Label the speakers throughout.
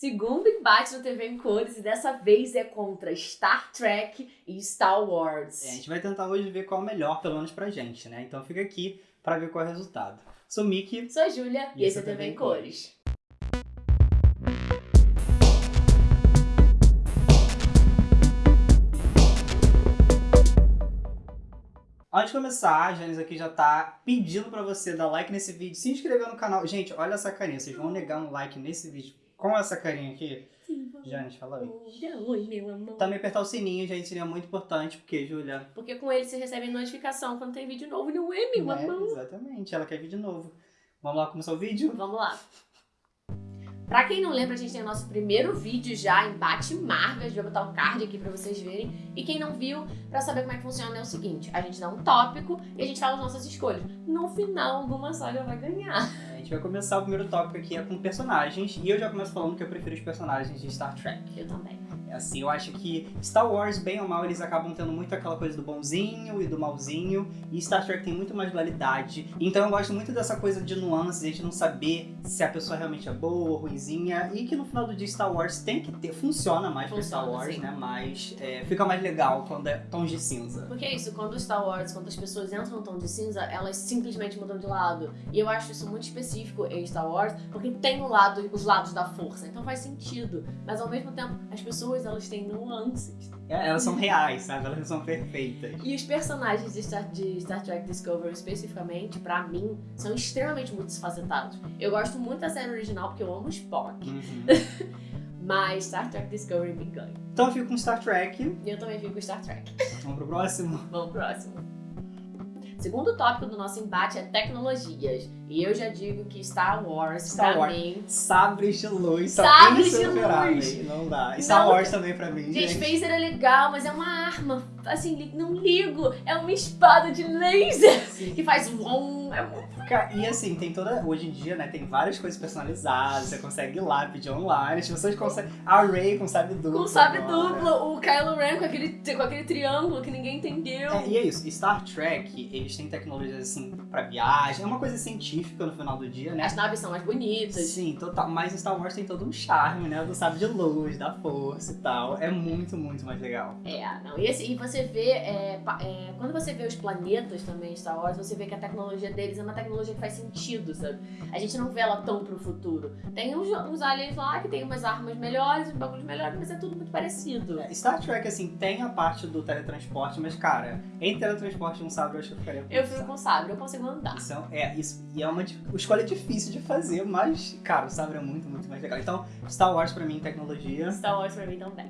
Speaker 1: Segundo embate no TV em cores e dessa vez é contra Star Trek e Star Wars.
Speaker 2: É, a gente vai tentar hoje ver qual é o melhor, pelo menos pra gente, né? Então fica aqui pra ver qual é o resultado. Sou Mickey.
Speaker 1: Sou a Júlia e, e esse é TV em cores.
Speaker 2: Antes de começar, a Janice aqui já tá pedindo pra você dar like nesse vídeo, se inscrever no canal. Gente, olha essa carinha, vocês vão negar um like nesse vídeo com essa carinha aqui?
Speaker 1: Sim,
Speaker 2: Janice, fala oi.
Speaker 1: Oi, meu amor.
Speaker 2: Também apertar o sininho, gente, seria muito importante, porque, Júlia...
Speaker 1: Porque com ele você recebe notificação quando tem vídeo novo, não é, meu
Speaker 2: é,
Speaker 1: amor?
Speaker 2: Exatamente, ela quer vídeo novo. Vamos lá começar o vídeo?
Speaker 1: Vamos lá. Pra quem não lembra, a gente tem o nosso primeiro vídeo já, embate Marvel, a gente vai botar o card aqui pra vocês verem. E quem não viu, pra saber como é que funciona é o seguinte, a gente dá um tópico e a gente fala as nossas escolhas. No final, alguma saga vai ganhar.
Speaker 2: É, a gente vai começar o primeiro tópico aqui é com personagens, e eu já começo falando que eu prefiro os personagens de Star Trek.
Speaker 1: Eu também.
Speaker 2: Assim, eu acho que Star Wars, bem ou mal, eles acabam tendo muito aquela coisa do bonzinho e do malzinho, e Star Trek tem muito mais dualidade. Então eu gosto muito dessa coisa de nuances, a gente não saber se a pessoa realmente é boa ou ruimzinha, e que no final do dia Star Wars tem que ter, funciona mais funciona, Star Wars, sim. né? Mas é, fica mais legal quando é tons de cinza.
Speaker 1: Porque é isso, quando Star Wars, quando as pessoas entram no tom de cinza, elas simplesmente mudam de lado. E eu acho isso muito específico em Star Wars, porque tem o lado, os lados da força, então faz sentido. Mas ao mesmo tempo, as pessoas elas têm nuances.
Speaker 2: É, elas são reais, sabe? Elas são perfeitas.
Speaker 1: E os personagens de Star, de Star Trek Discovery, especificamente, pra mim, são extremamente multifacetados. Eu gosto muito da série original porque eu amo Spock. Uhum. Mas Star Trek Discovery me ganha.
Speaker 2: Então eu fico com Star Trek.
Speaker 1: E eu também fico com Star Trek.
Speaker 2: Vamos pro próximo?
Speaker 1: Vamos pro próximo. Segundo tópico do nosso embate é tecnologias. E eu já digo que Star Wars, Star pra Wars. mim...
Speaker 2: Sabres de luz
Speaker 1: são Sabres de luz!
Speaker 2: Não dá. E Star não, Wars também pra mim,
Speaker 1: gente. Gente, phaser é legal, mas é uma arma. Assim, não ligo. É uma espada de laser Sim. que faz... Vom, é
Speaker 2: e assim, tem toda. Hoje em dia, né, tem várias coisas personalizadas. Você consegue ir lá pedir online. As pessoas conseguem. A Ray com sabe duplo.
Speaker 1: Com sabe duplo. O Kylo Ren com aquele, com aquele triângulo que ninguém entendeu.
Speaker 2: É, e é isso. Star Trek, eles têm tecnologias assim pra viagem. É uma coisa científica no final do dia, né?
Speaker 1: As naves são mais bonitas.
Speaker 2: Sim, total. Mas Star Wars tem todo um charme, né? Do sabe de luz, da força e tal. É muito, muito mais legal.
Speaker 1: É, não. E, assim, e você vê. É, é, quando você vê os planetas também, Star Wars, você vê que a tecnologia deles é uma tecnologia tecnologia que faz sentido, sabe? A gente não vê ela tão pro futuro. Tem uns, uns aliens lá que tem umas armas melhores, uns bagulhos melhores, mas é tudo muito parecido.
Speaker 2: É, Star Trek, assim, tem a parte do teletransporte, mas, cara, em teletransporte e um sabre eu acho que eu ficaria
Speaker 1: Eu fico com sabre, eu consigo andar.
Speaker 2: Isso é, é, isso, e é uma escolha difícil de fazer, mas, cara, o sabre é muito, muito mais legal. Então, Star Wars pra mim, tecnologia.
Speaker 1: Star Wars pra mim também.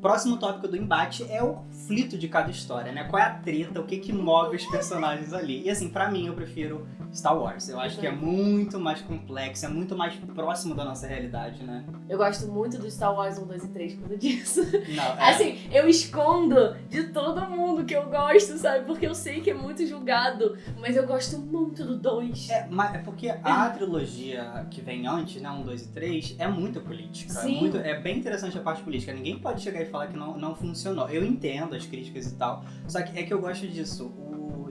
Speaker 2: Próximo tópico do embate é o conflito de cada história, né? Qual é a treta, o que que move os personagens ali. E assim, pra mim, eu prefiro Star Wars. Eu acho que é muito mais complexo, é muito mais próximo da nossa realidade, né?
Speaker 1: Eu gosto muito do Star Wars 1, 2 e 3 por causa disso.
Speaker 2: Não, é...
Speaker 1: Assim, eu escondo de todo mundo que eu gosto, sabe? Porque eu sei que é muito julgado, mas eu gosto muito do 2.
Speaker 2: É, mas é porque a trilogia que vem antes, né? 1, 2 e 3, é muito política. Sim. É, muito, é bem interessante a parte política. Ninguém pode chegar e falar que não, não funcionou. Eu entendo as críticas e tal, só que é que eu gosto disso.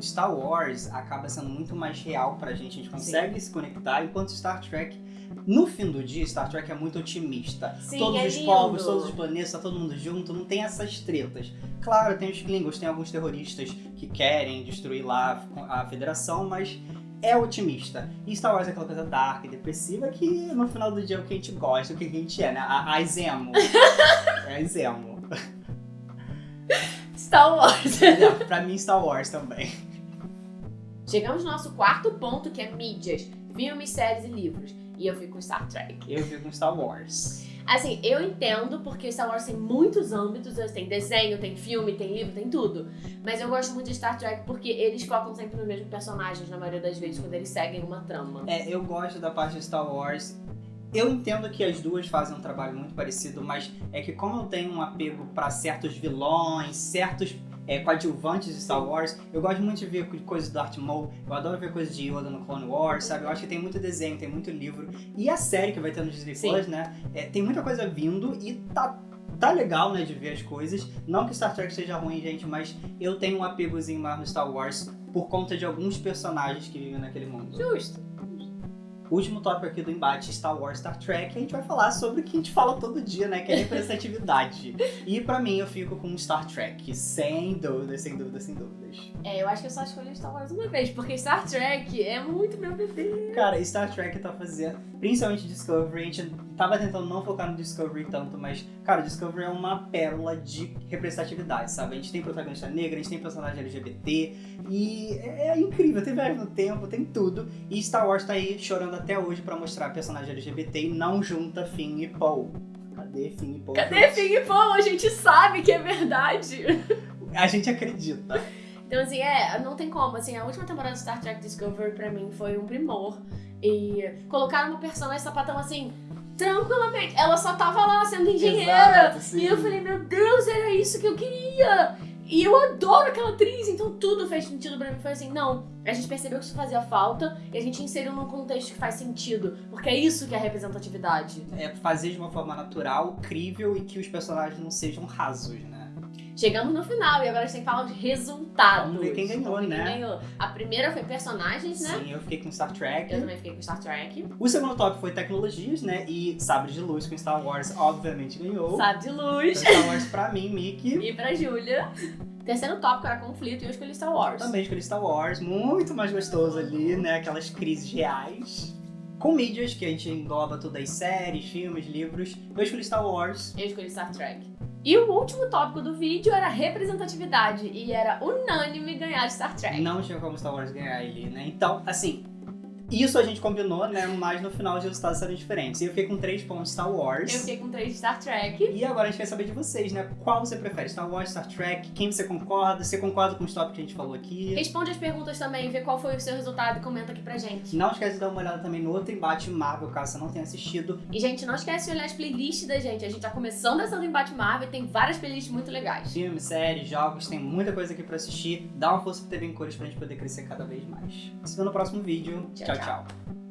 Speaker 2: Star Wars acaba sendo muito mais real pra gente, a gente consegue Sim. se conectar, enquanto Star Trek no fim do dia, Star Trek é muito otimista.
Speaker 1: Sim,
Speaker 2: todos
Speaker 1: é
Speaker 2: os lindo. povos, todos os planetas, tá todo mundo junto, não tem essas tretas. Claro, tem os Klingons, tem alguns terroristas que querem destruir lá a federação, mas é otimista. E Star Wars é aquela coisa dark, depressiva, que no final do dia é o que a gente gosta, o que a gente é, né? A, a Zemo. é a Zemo.
Speaker 1: Star Wars.
Speaker 2: Pra mim, Star Wars também.
Speaker 1: Chegamos no nosso quarto ponto, que é mídias. Filmes, séries e livros. E eu fico com Star Trek.
Speaker 2: Eu fico com Star Wars.
Speaker 1: Assim, eu entendo porque Star Wars tem muitos âmbitos, tem desenho, tem filme, tem livro, tem tudo. Mas eu gosto muito de Star Trek porque eles focam sempre nos mesmos personagens, na maioria das vezes, quando eles seguem uma trama.
Speaker 2: É, eu gosto da parte de Star Wars. Eu entendo que as duas fazem um trabalho muito parecido, mas é que como eu tenho um apego para certos vilões, certos é, coadjuvantes de Star Wars. Eu gosto muito de ver coisas do Darth Maul, eu adoro ver coisas de Yoda no Clone Wars, sabe? Eu acho que tem muito desenho, tem muito livro. E a série que vai ter no Disney Plus, né? É, tem muita coisa vindo e tá tá legal, né, de ver as coisas. Não que Star Trek seja ruim, gente, mas eu tenho um apegozinho mais no Star Wars por conta de alguns personagens que vivem naquele mundo.
Speaker 1: Justo.
Speaker 2: Último tópico aqui do embate Star Wars, Star Trek, a gente vai falar sobre o que a gente fala todo dia, né? Que é representatividade. e pra mim, eu fico com Star Trek, sem dúvidas, sem dúvidas, sem dúvidas.
Speaker 1: É, eu acho que eu só escolhi Star Wars uma vez, porque Star Trek é muito meu bebê.
Speaker 2: Cara, Star Trek tá fazendo, principalmente Discovery, a gente tava tentando não focar no Discovery tanto, mas, cara, Discovery é uma pérola de representatividade, sabe? A gente tem protagonista negra, a gente tem personagem LGBT, e é, é incrível, tem viagem no tempo, tem tudo. E Star Wars tá aí chorando até hoje pra mostrar personagem LGBT e não junta Finn e Poe. Cadê Finn e Poe?
Speaker 1: Cadê Finn e Poe? A gente sabe que é verdade.
Speaker 2: A gente acredita.
Speaker 1: Então, assim, é, não tem como. Assim, a última temporada de Star Trek Discovery pra mim foi um primor. E colocaram uma personagem sapatão assim, tranquilamente. Ela só tava lá sendo engenheira.
Speaker 2: Exato,
Speaker 1: e eu falei, meu Deus, era isso que eu queria. E eu adoro aquela atriz, então tudo fez sentido pra mim. Foi assim, não, a gente percebeu que isso fazia falta e a gente inseriu num contexto que faz sentido. Porque é isso que é representatividade.
Speaker 2: É fazer de uma forma natural, crível e que os personagens não sejam rasos, né?
Speaker 1: Chegamos no final e agora a gente tem que falar de resultados.
Speaker 2: Vamos ver quem ganhou,
Speaker 1: ver
Speaker 2: né?
Speaker 1: Quem ganhou. A primeira foi personagens, né?
Speaker 2: Sim, eu fiquei com Star Trek.
Speaker 1: Eu também fiquei com Star Trek.
Speaker 2: O segundo top foi tecnologias, né? E Sabre de Luz com Star Wars, obviamente, ganhou.
Speaker 1: Sabe de luz.
Speaker 2: Então, Star Wars pra mim, Mickey.
Speaker 1: E pra Júlia. Terceiro tópico era conflito e eu escolhi Star Wars.
Speaker 2: Também escolhi Star Wars, muito mais gostoso ali, né? Aquelas crises reais. Com mídias, que a gente engloba todas as séries, filmes, livros. Eu escolhi Star Wars.
Speaker 1: Eu escolhi Star Trek. E o último tópico do vídeo era representatividade. E era unânime ganhar Star Trek.
Speaker 2: Não tinha como Star Wars ganhar ele, né? Então, assim, isso a gente combinou, né? Mas no final os resultados serão diferentes. E eu fiquei com 3 pontos Star Wars.
Speaker 1: Eu fiquei com três de Star Trek.
Speaker 2: E agora a gente quer saber de vocês, né? Qual você prefere? Star Wars, Star Trek? Quem você concorda? Você concorda com os tópicos que a gente falou aqui?
Speaker 1: Responde as perguntas também, vê qual foi o seu resultado e comenta aqui pra gente.
Speaker 2: Não esquece de dar uma olhada também no outro embate Marvel, caso você não tenha assistido.
Speaker 1: E, gente, não esquece de olhar as playlists da gente. A gente tá começando essa do Embate Marvel e tem várias playlists muito legais.
Speaker 2: Filmes, séries, jogos, tem muita coisa aqui pra assistir. Dá uma força pro TV em cores pra gente poder crescer cada vez mais. Se vê no próximo vídeo.
Speaker 1: Tchau,
Speaker 2: tchau.
Speaker 1: tchau.
Speaker 2: Tchau.